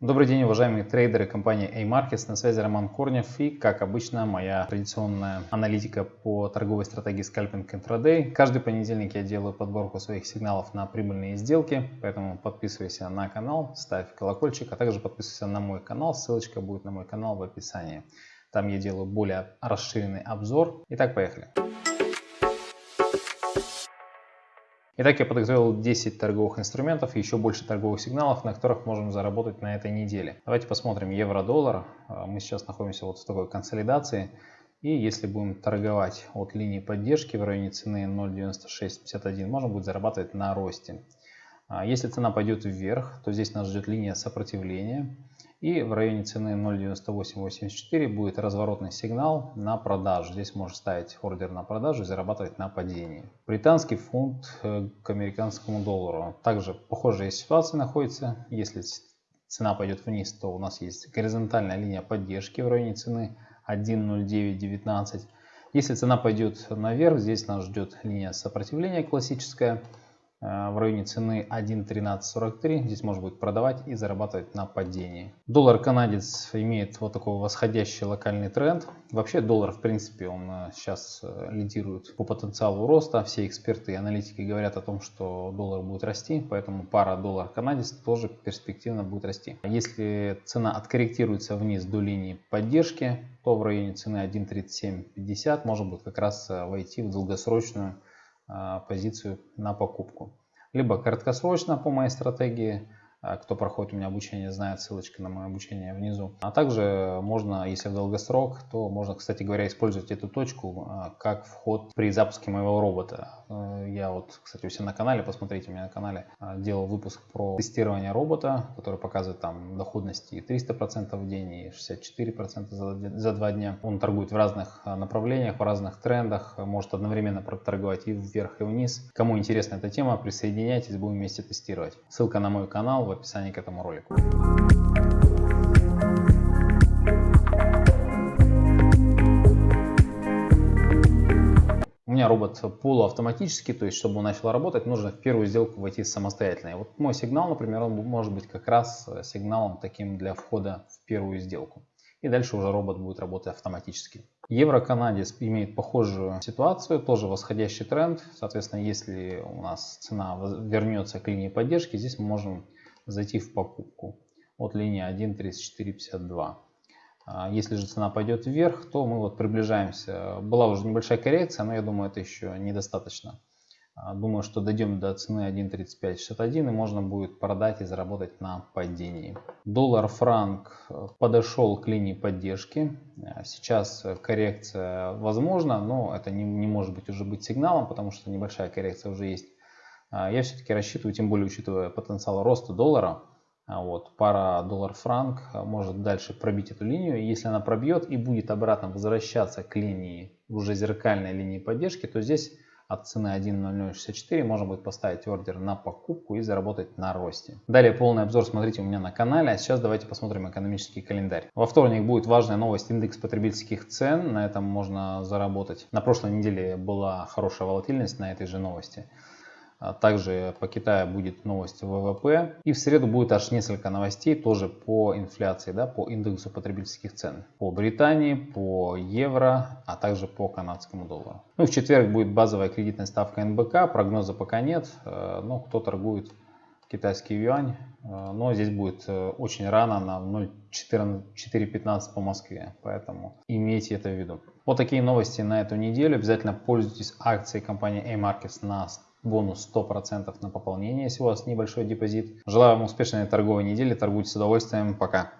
Добрый день, уважаемые трейдеры компании A-Markets. На связи Роман Корнев и, как обычно, моя традиционная аналитика по торговой стратегии Scalping Intraday. Каждый понедельник я делаю подборку своих сигналов на прибыльные сделки, поэтому подписывайся на канал, ставь колокольчик, а также подписывайся на мой канал. Ссылочка будет на мой канал в описании. Там я делаю более расширенный обзор. Итак, поехали. Итак, я подготовил 10 торговых инструментов и еще больше торговых сигналов, на которых можем заработать на этой неделе. Давайте посмотрим евро-доллар. А, мы сейчас находимся вот в такой консолидации. И если будем торговать от линии поддержки в районе цены 0.9651, можно будет зарабатывать на росте. А, если цена пойдет вверх, то здесь нас ждет линия сопротивления. И в районе цены 0.9884 будет разворотный сигнал на продажу. Здесь можно ставить ордер на продажу и зарабатывать на падении. Британский фунт э, к американскому доллару. Также похожая ситуация находится. Если цена пойдет вниз, то у нас есть горизонтальная линия поддержки в районе цены 1.0919. Если цена пойдет наверх, здесь нас ждет линия сопротивления классическая в районе цены 1.1343. Здесь можно будет продавать и зарабатывать на падении. Доллар канадец имеет вот такой восходящий локальный тренд. Вообще доллар в принципе он э, сейчас э, лидирует по потенциалу роста. Все эксперты и аналитики говорят о том, что доллар будет расти, поэтому пара доллар канадец тоже перспективно будет расти. Если цена откорректируется вниз до линии поддержки, то в районе цены 1.3750 можно будет как раз войти в долгосрочную позицию на покупку. Либо краткосрочно по моей стратегии, а, кто проходит у меня обучение, знает ссылочка на мое обучение внизу. А также можно, если в долгосрок, то можно, кстати говоря, использовать эту точку а, как вход при запуске моего робота. Э, я вот, кстати, у себя на канале, посмотрите, у меня на канале делал выпуск про тестирование робота, который показывает там доходности 300% в день и 64% за, за два дня. Он торгует в разных направлениях, в разных трендах, может одновременно торговать и вверх, и вниз. Кому интересна эта тема, присоединяйтесь, будем вместе тестировать. Ссылка на мой канал в описании к этому ролику. У меня робот полуавтоматический, то есть чтобы он начал работать, нужно в первую сделку войти самостоятельно. И вот мой сигнал, например, он может быть как раз сигналом таким для входа в первую сделку. И дальше уже робот будет работать автоматически. Евро-канадец имеет похожую ситуацию, тоже восходящий тренд. Соответственно, если у нас цена вернется к линии поддержки, здесь мы можем зайти в покупку от линии 1.3452. А, если же цена пойдет вверх, то мы вот приближаемся. Была уже небольшая коррекция, но я думаю, это еще недостаточно. А, думаю, что дойдем до цены 1.3561 и можно будет продать и заработать на падении. Доллар-франк э, подошел к линии поддержки. А, сейчас коррекция возможна, но это не, не может быть уже быть сигналом, потому что небольшая коррекция уже есть. А, я все-таки рассчитываю, тем более учитывая потенциал роста доллара, а, вот, пара доллар-франк а, может дальше пробить эту линию. Если она пробьет и будет обратно возвращаться к линии, уже зеркальной линии поддержки, то здесь от цены 1.0064 можно будет поставить ордер на покупку и заработать на росте. Далее полный обзор смотрите у меня на канале. А сейчас давайте посмотрим экономический календарь. Во вторник будет важная новость индекс потребительских цен. На этом можно заработать. На прошлой неделе была хорошая волатильность на этой же новости. А также по Китаю будет новость ВВП. И в среду будет аж несколько новостей тоже по инфляции, да, по индексу потребительских цен. По Британии, по евро, а также по канадскому доллару. Ну, в четверг будет базовая кредитная ставка НБК. Прогноза пока нет. Э, но кто торгует китайский юань. Э, но здесь будет э, очень рано на 0.415 по Москве. Поэтому имейте это в виду. Вот такие новости на эту неделю. Обязательно пользуйтесь акцией компании A-Markets на бонус 100% на пополнение, если у вас небольшой депозит. Желаю вам успешной торговой недели, торгуйте с удовольствием, пока!